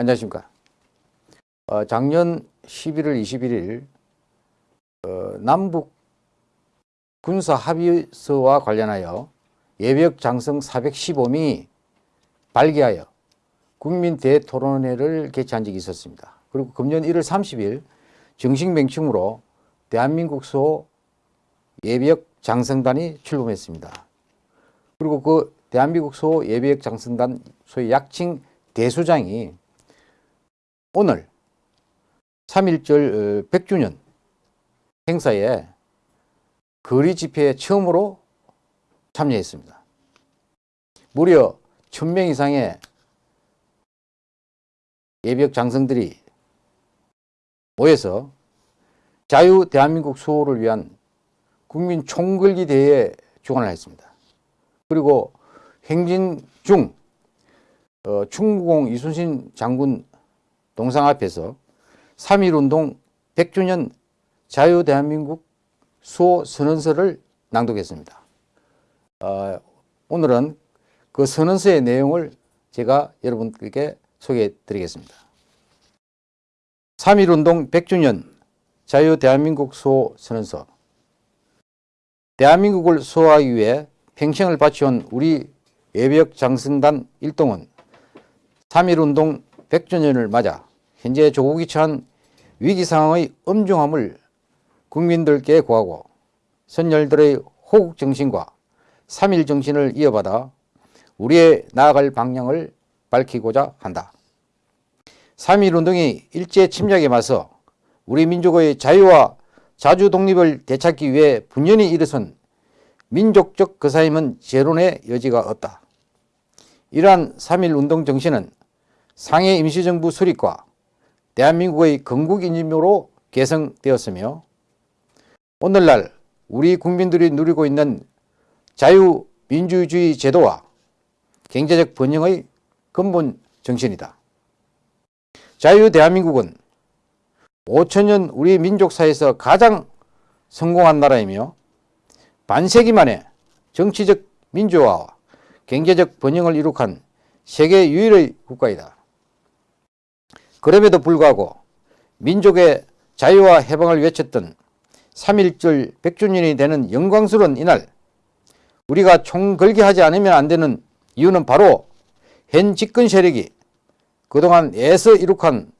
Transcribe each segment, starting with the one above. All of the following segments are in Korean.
안녕하십니까. 어, 작년 11월 21일 어, 남북 군사 합의서와 관련하여 예비역 장성 415명이 발기하여 국민 대토론회를 개최한 적이 있었습니다. 그리고 금년 1월 30일 정식 명칭으로 대한민국 소 예비역 장성단이 출범했습니다. 그리고 그 대한민국 소 예비역 장성단 소위 약칭 대수장이 오늘 3.1절 100주년 어, 행사에 거리 집회에 처음으로 참여했습니다. 무려 1000명 이상의 예비역 장성들이 모여서 자유 대한민국 수호를 위한 국민 총궐기 대회에 주관을 했습니다. 그리고 행진 중 어, 충무공 이순신 장군 동상 앞에서 3.1운동 100주년 자유 대한민국 수호 선언서를 낭독했습니다. 어, 오늘은 그 선언서의 내용을 제가 여러분께 소개해 드리겠습니다. 3.1운동 100주년 자유 대한민국 수호 선언서 대한민국을 수호하기 위해 평생을 바치온 우리 예비역 장승단 일동은 3.1운동 100주년을 맞아 현재 조국이 처한 위기 상황의 엄중함을 국민들께 구하고 선열들의 호국 정신과 3.1 정신을 이어받아 우리의 나아갈 방향을 밝히고자 한다. 3.1 운동이 일제 침략에 맞서 우리 민족의 자유와 자주 독립을 되찾기 위해 분연히 일어선 민족적 거사임은 재론의 여지가 없다. 이러한 3.1 운동 정신은 상해 임시정부 수립과 대한민국의 건국인임으로 개성되었으며 오늘날 우리 국민들이 누리고 있는 자유민주주의 제도와 경제적 번영의 근본 정신이다. 자유 대한민국은 5천년 우리 민족사에서 가장 성공한 나라이며 반세기 만에 정치적 민주화와 경제적 번영을 이룩한 세계 유일의 국가이다. 그럼에도 불구하고 민족의 자유와 해방을 외쳤던 3.1절 100주년이 되는 영광스러운 이날 우리가 총걸기하지 않으면 안 되는 이유는 바로 현 집권 세력이 그동안 애써 이룩한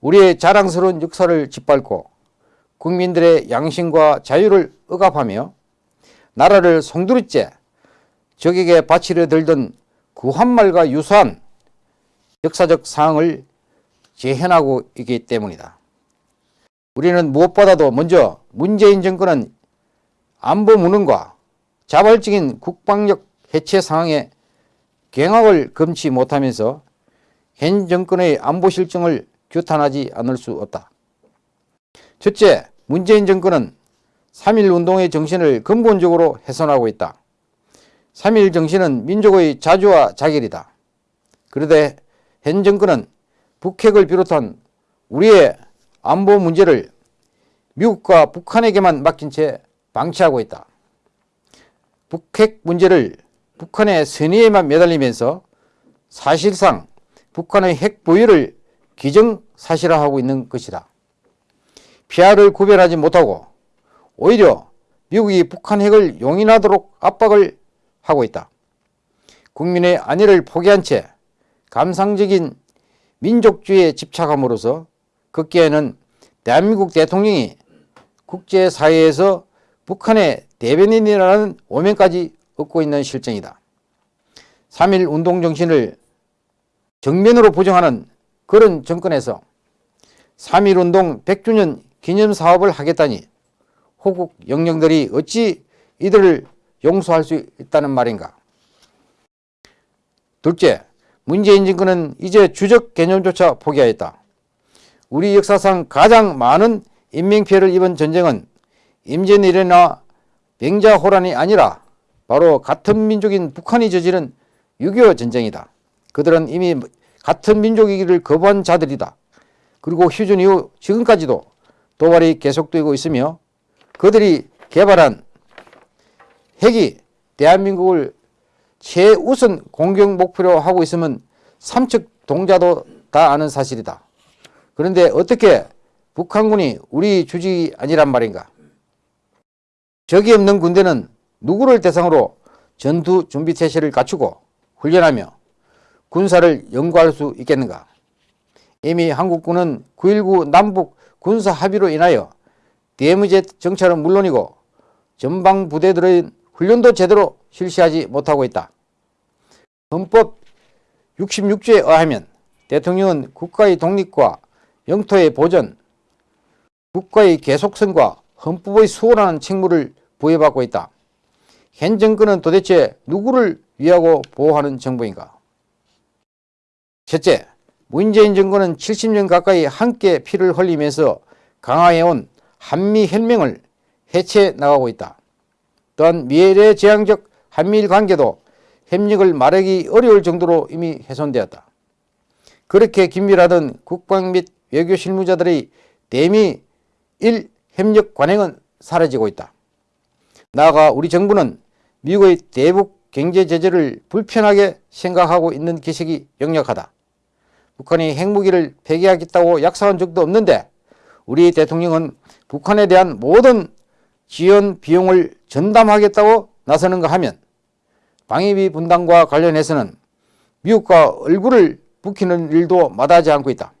우리의 자랑스러운 역사를 짓밟고 국민들의 양심과 자유를 억압하며 나라를 송두리째 적에게 바치려 들던 구한말과 유사한 역사적 상황을 재현하고 있기 때문이다. 우리는 무엇보다도 먼저 문재인 정권은 안보 무능과 자발적인 국방력 해체 상황에 경악을 금치 못하면서 현 정권의 안보 실정을 규탄하지 않을 수 없다. 첫째, 문재인 정권은 3.1 운동의 정신을 근본적으로 훼손하고 있다. 3.1 정신은 민족의 자주와 자결이다. 그런데 현 정권은 북핵을 비롯한 우리의 안보 문제를 미국과 북한에게만 맡긴 채 방치하고 있다. 북핵 문제를 북한의 선의에만 매달리면서 사실상 북한의 핵 보유를 기정사실화하고 있는 것이다. 피아를 구별하지 못하고 오히려 미국이 북한 핵을 용인하도록 압박을 하고 있다. 국민의 안위를 포기한 채 감상적인 민족주의에 집착함으로써 극기에는 대한민국 대통령이 국제사회에서 북한의 대변인이라는 오명까지 얻고 있는 실정이다. 3.1 운동정신을 정면으로 부정하는 그런 정권에서 3.1 운동 100주년 기념사업을 하겠다니 호국 영령들이 어찌 이들을 용서할 수 있다는 말인가. 둘째, 문재인 정권은 이제 주적 개념조차 포기하였다. 우리 역사상 가장 많은 인명피해를 입은 전쟁은 임진왜란이나 병자호란이 아니라 바로 같은 민족인 북한이 저지른 6.25 전쟁이다. 그들은 이미 같은 민족이기를 거부한 자들이다. 그리고 휴전 이후 지금까지도 도발이 계속되고 있으며 그들이 개발한 핵이 대한민국을 최우선 공격 목표로 하고 있으면 삼척 동자도 다 아는 사실이다. 그런데 어떻게 북한군이 우리 주직이 아니란 말인가? 적이 없는 군대는 누구를 대상으로 전투 준비 태세를 갖추고 훈련하며 군사를 연구할 수 있겠는가? 이미 한국군은 9.19 남북 군사 합의로 인하여 대무제 정찰은 물론이고 전방 부대들의 훈련도 제대로 실시하지 못하고 있다. 헌법 66조에 의하면 대통령은 국가의 독립과 영토의 보전, 국가의 계속성과 헌법의 수호라는 책무를 부여받고 있다. 현 정권은 도대체 누구를 위하고 보호하는 정부인가? 첫째, 문재인 정권은 70년 가까이 함께 피를 흘리면서 강화해온 한미혈맹을 해체 나가고 있다. 또한 미래지향적 한미일 관계도 협력을 말하기 어려울 정도로 이미 훼손되었다. 그렇게 긴밀하던 국방 및 외교 실무자들의 대미 일 협력 관행은 사라지고 있다. 나아가 우리 정부는 미국의 대북 경제 제재를 불편하게 생각하고 있는 기색이 역력하다. 북한이 핵무기를 폐기하겠다고 약속한 적도 없는데 우리 대통령은 북한에 대한 모든 지원 비용을 전담하겠다고 나서는가 하면 방위비 분담과 관련해서는 미국과 얼굴을 붉히는 일도 마다하지 않고 있다.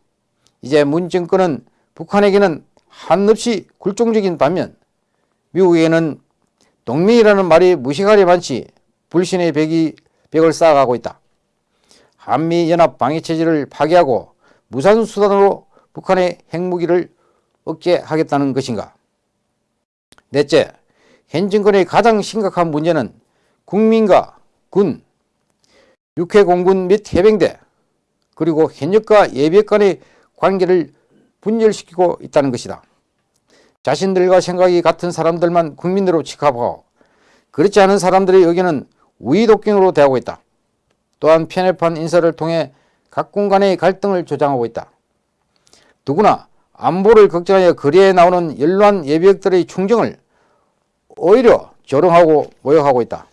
이제 문 정권은 북한에게는 한없이 굴종적인 반면 미국에게는 동맹이라는 말이 무시가리 많지 불신의 벽이, 벽을 쌓아가고 있다. 한미연합 방위체제를 파괴하고 무산수단으로 북한의 핵무기를 억제하겠다는 것인가? 넷째, 현 정권의 가장 심각한 문제는 국민과 군, 육해 공군 및 해병대, 그리고 현역과 예비역 간의 관계를 분열시키고 있다는 것이다. 자신들과 생각이 같은 사람들만 국민으로 취급하고 그렇지 않은 사람들의 의견은 우위독경으로 대하고 있다. 또한 편협한 인사를 통해 각군 간의 갈등을 조장하고 있다. 누구나 안보를 걱정하여 거리에 나오는 연로한 예비역들의 충정을 오히려 조롱하고 모욕하고 있다.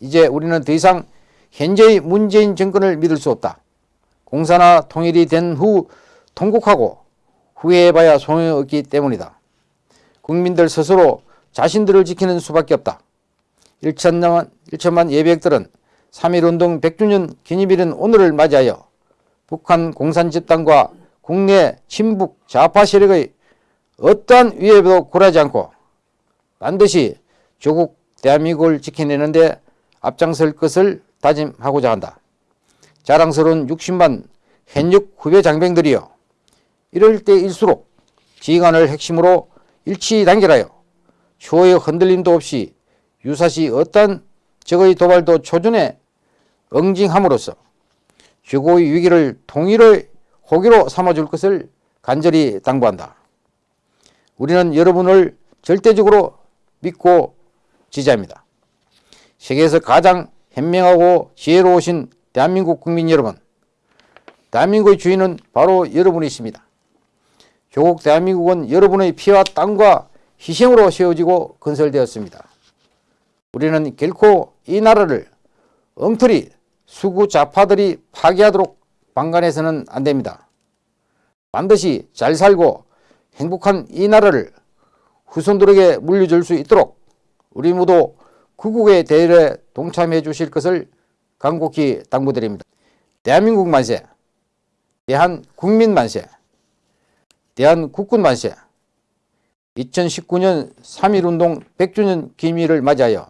이제 우리는 더 이상 현재의 문재인 정권을 믿을 수 없다. 공사나 통일이 된 후 통곡하고 후회해봐야 소용이 없기 때문이다. 국민들 스스로 자신들을 지키는 수밖에 없다. 1천만, 1천만 예비역들은 3.1운동 100주년 기념일인 오늘을 맞이하여 북한 공산 집단과 국내 친북 좌파 세력의 어떠한 위협에도 굴하지 않고 반드시 조국 대한민국을 지켜내는데 앞장설 것을 다짐하고자 한다. 자랑스러운 60만 현역 후배 장병들이여 이럴 때일수록 지휘관을 핵심으로 일치 단결하여 추호의 흔들림도 없이 유사시 어떤 적의 도발도 초전에 응징함으로써 최고의 위기를 통일의 호기로 삼아줄 것을 간절히 당부한다. 우리는 여러분을 절대적으로 믿고 지지합니다. 세계에서 가장 현명하고 지혜로우신 대한민국 국민 여러분, 대한민국의 주인은 바로 여러분이십니다. 조국 대한민국은 여러분의 피와 땀과 희생으로 세워지고 건설되었습니다. 우리는 결코 이 나라를 엉터리 수구 좌파들이 파괴하도록 방관해서는 안 됩니다. 반드시 잘 살고 행복한 이 나라를 후손들에게 물려줄 수 있도록 우리 모두 구국의 대열에 동참해 주실 것을 간곡히 당부드립니다. 대한민국 만세, 대한국민 만세, 대한국군 만세 2019년 3.1운동 100주년 기밀을 맞이하여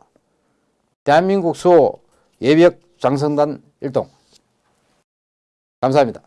대한민국 수호 예비역 장성단 일동 감사합니다.